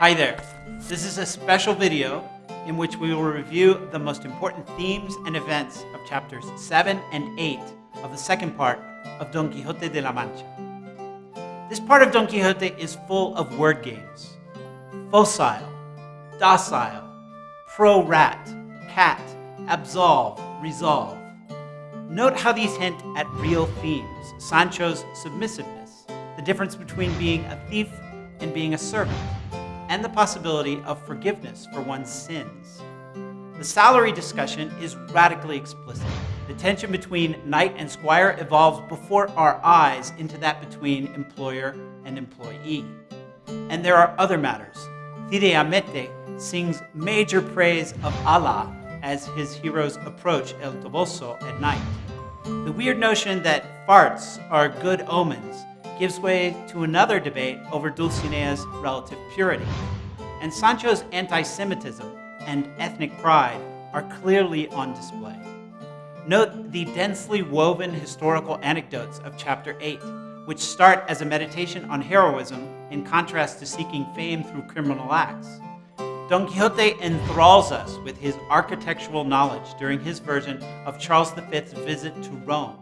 Hi there. This is a special video in which we will review the most important themes and events of chapters 7 and 8 of the second part of Don Quixote de la Mancha. This part of Don Quixote is full of word games. Focile, docile, pro-rat, cat, absolve, resolve. Note how these hint at real themes. Sancho's submissiveness, the difference between being a thief and being a servant, and the possibility of forgiveness for one's sins. The salary discussion is radically explicit. The tension between knight and squire evolves before our eyes into that between employer and employee. And there are other matters. Cide Hamete sings major praise of Allah as his heroes approach El Toboso at night. The weird notion that farts are good omens gives way to another debate over Dulcinea's relative purity. And Sancho's anti-Semitism and ethnic pride are clearly on display. Note the densely woven historical anecdotes of chapter 8, which start as a meditation on heroism in contrast to seeking fame through criminal acts. Don Quixote enthralls us with his architectural knowledge during his version of Charles V's visit to Rome.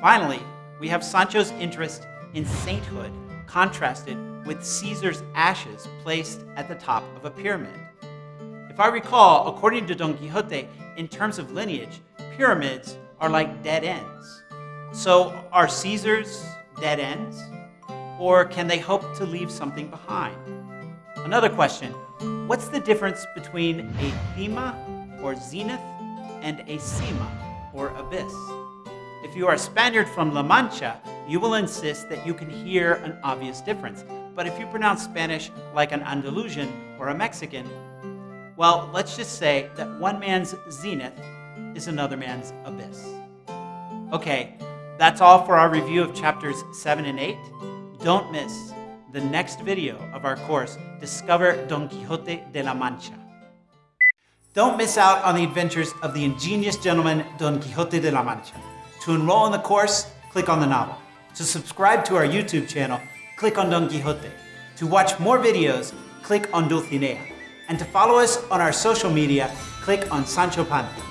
Finally, we have Sancho's interest in sainthood contrasted with Caesar's ashes placed at the top of a pyramid. If I recall, according to Don Quixote, in terms of lineage, pyramids are like dead ends. So are Caesar's dead ends? Or can they hope to leave something behind? Another question, what's the difference between a cima or zenith and a sima or abyss? If you are a Spaniard from La Mancha, you will insist that you can hear an obvious difference. But if you pronounce Spanish like an Andalusian or a Mexican, well, let's just say that one man's zenith is another man's abyss. Okay, that's all for our review of chapters 7 and 8. Don't miss the next video of our course, Discover Don Quixote de la Mancha. Don't miss out on the adventures of the ingenious gentleman Don Quixote de la Mancha. To enroll in the course, click on the novel. To subscribe to our YouTube channel, click on Don Quixote. To watch more videos, click on Dulcinea. And to follow us on our social media, click on Sancho Panza.